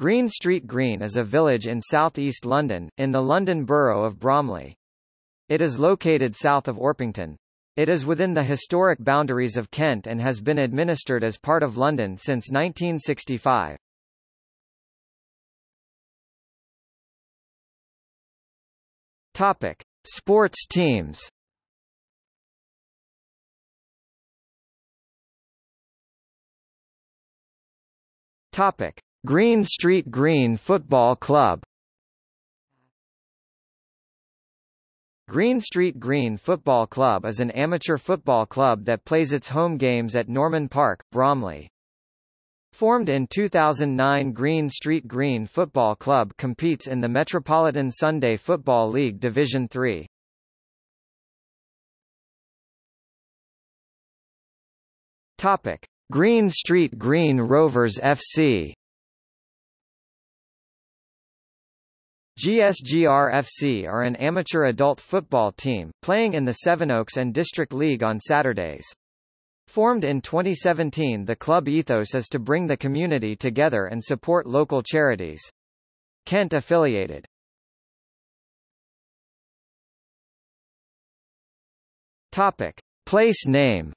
Green Street Green is a village in southeast London, in the London Borough of Bromley. It is located south of Orpington. It is within the historic boundaries of Kent and has been administered as part of London since 1965. Topic: Sports teams. Topic: Green Street Green Football Club Green Street Green Football Club is an amateur football club that plays its home games at Norman Park, Bromley. Formed in 2009 Green Street Green Football Club competes in the Metropolitan Sunday Football League Division 3. Topic: Green Street Green Rovers FC GSGR FC are an amateur adult football team, playing in the Sevenoaks and District League on Saturdays. Formed in 2017 the club ethos is to bring the community together and support local charities. Kent affiliated. Topic. Place name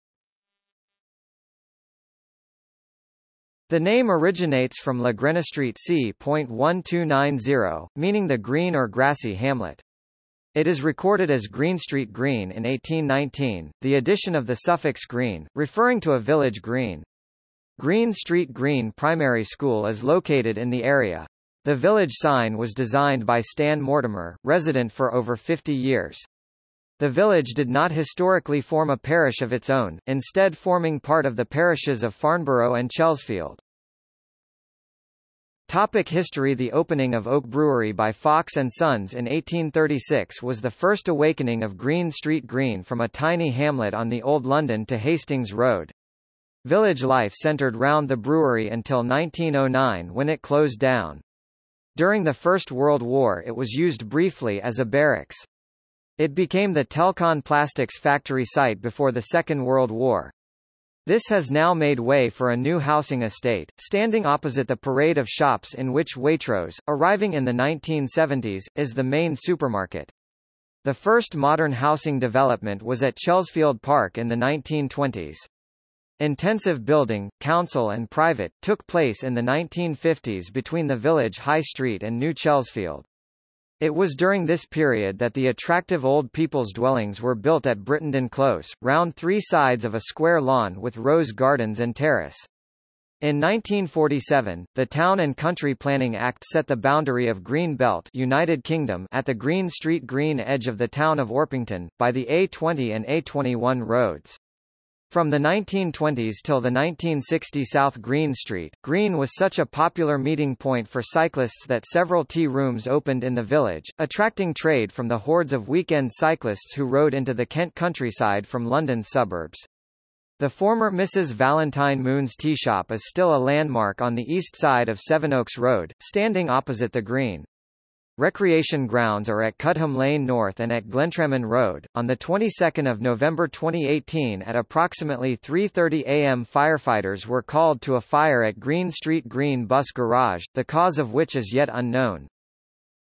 The name originates from La Grenestreet c.1290, meaning the green or grassy hamlet. It is recorded as Green Street Green in 1819, the addition of the suffix green, referring to a village green. Green Street Green Primary School is located in the area. The village sign was designed by Stan Mortimer, resident for over 50 years. The village did not historically form a parish of its own, instead forming part of the parishes of Farnborough and Chelsfield. Topic history The opening of Oak Brewery by Fox & Sons in 1836 was the first awakening of Green Street Green from a tiny hamlet on the Old London to Hastings Road. Village life centred round the brewery until 1909 when it closed down. During the First World War it was used briefly as a barracks. It became the Telcon Plastics factory site before the Second World War. This has now made way for a new housing estate, standing opposite the parade of shops in which Waitrose, arriving in the 1970s, is the main supermarket. The first modern housing development was at Chelsfield Park in the 1920s. Intensive building, council and private, took place in the 1950s between the village High Street and New Chelsfield. It was during this period that the attractive old people's dwellings were built at Brittenden Close, round three sides of a square lawn with rose gardens and terrace. In 1947, the Town and Country Planning Act set the boundary of Green Belt United Kingdom at the Green Street Green edge of the town of Orpington, by the A20 and A21 roads. From the 1920s till the 1960 South Green Street, Green was such a popular meeting point for cyclists that several tea rooms opened in the village, attracting trade from the hordes of weekend cyclists who rode into the Kent countryside from London's suburbs. The former Mrs. Valentine Moon's tea shop is still a landmark on the east side of Sevenoaks Road, standing opposite the Green. Recreation grounds are at Cudham Lane North and at Glentrammon Road. On the 22nd of November 2018 at approximately 3:30 a.m. firefighters were called to a fire at Green Street Green Bus Garage, the cause of which is yet unknown.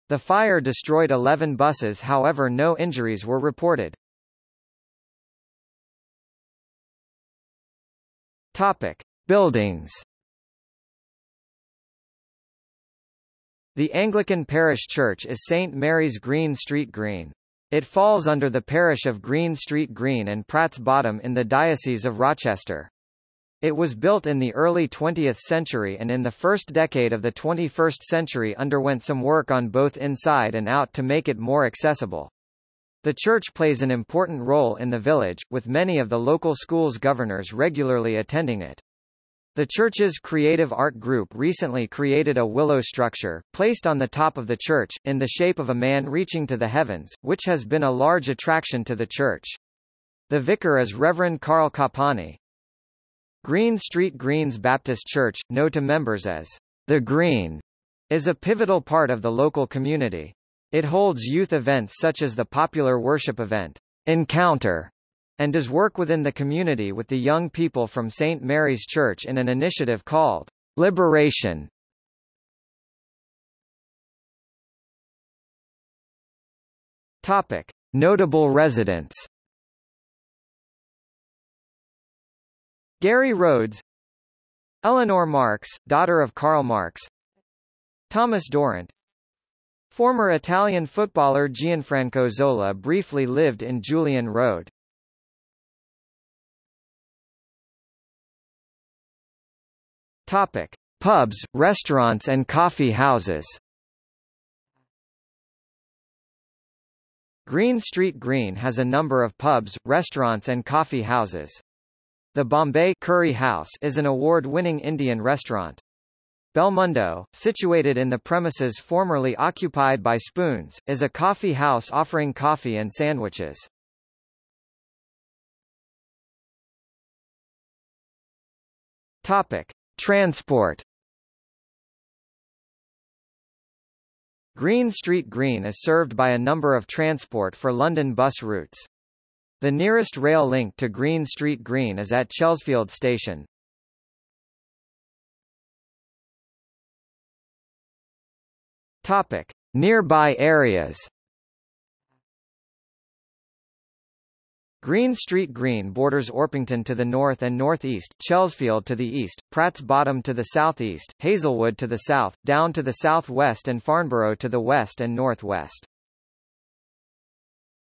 The fire destroyed 11 buses however no injuries were reported. Topic: Buildings The Anglican parish church is St Mary's Green Street Green. It falls under the parish of Green Street Green and Pratt's Bottom in the Diocese of Rochester. It was built in the early 20th century and in the first decade of the 21st century underwent some work on both inside and out to make it more accessible. The church plays an important role in the village, with many of the local schools governors regularly attending it. The church's creative art group recently created a willow structure, placed on the top of the church, in the shape of a man reaching to the heavens, which has been a large attraction to the church. The vicar is Reverend Carl Kapani. Green Street Greens Baptist Church, known to members as the Green, is a pivotal part of the local community. It holds youth events such as the popular worship event, Encounter, and does work within the community with the young people from St. Mary's Church in an initiative called Liberation. Topic. Notable residents Gary Rhodes Eleanor Marx, daughter of Karl Marx Thomas Dorant Former Italian footballer Gianfranco Zola briefly lived in Julian Road. Topic: Pubs, restaurants and coffee houses. Green Street Green has a number of pubs, restaurants and coffee houses. The Bombay Curry House is an award-winning Indian restaurant. Belmundo, situated in the premises formerly occupied by Spoons, is a coffee house offering coffee and sandwiches. Topic: Transport. Green Street Green is served by a number of transport for London bus routes. The nearest rail link to Green Street Green is at Chelsfield Station. Topic: Nearby areas. Green Street Green borders Orpington to the north and northeast, Chelsfield to the east, Pratt's Bottom to the southeast, Hazelwood to the south, Downe to the southwest and Farnborough to the west and northwest.